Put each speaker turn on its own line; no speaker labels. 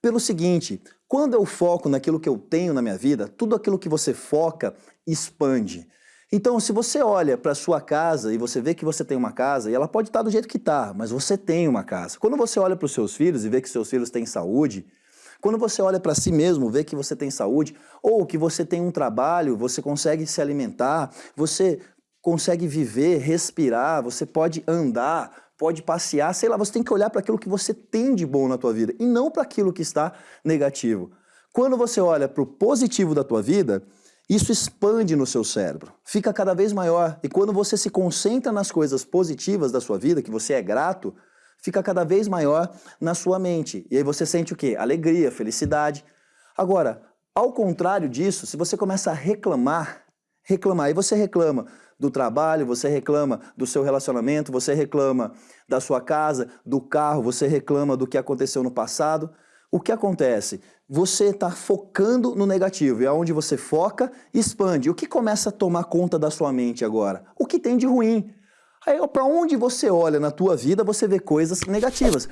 Pelo seguinte, quando eu foco naquilo que eu tenho na minha vida, tudo aquilo que você foca expande. Então, se você olha para sua casa e você vê que você tem uma casa, e ela pode estar do jeito que está, mas você tem uma casa. Quando você olha para os seus filhos e vê que seus filhos têm saúde, quando você olha para si mesmo, vê que você tem saúde, ou que você tem um trabalho, você consegue se alimentar, você consegue viver, respirar, você pode andar, pode passear, sei lá, você tem que olhar para aquilo que você tem de bom na tua vida e não para aquilo que está negativo. Quando você olha para o positivo da tua vida, isso expande no seu cérebro, fica cada vez maior. E quando você se concentra nas coisas positivas da sua vida, que você é grato, fica cada vez maior na sua mente. E aí você sente o quê? Alegria, felicidade. Agora, ao contrário disso, se você começa a reclamar, reclamar, e você reclama do trabalho, você reclama do seu relacionamento, você reclama da sua casa, do carro, você reclama do que aconteceu no passado, o que acontece? Você está focando no negativo, e aonde você foca, expande. O que começa a tomar conta da sua mente agora? O que tem de ruim. Aí, para onde você olha na tua vida, você vê coisas negativas.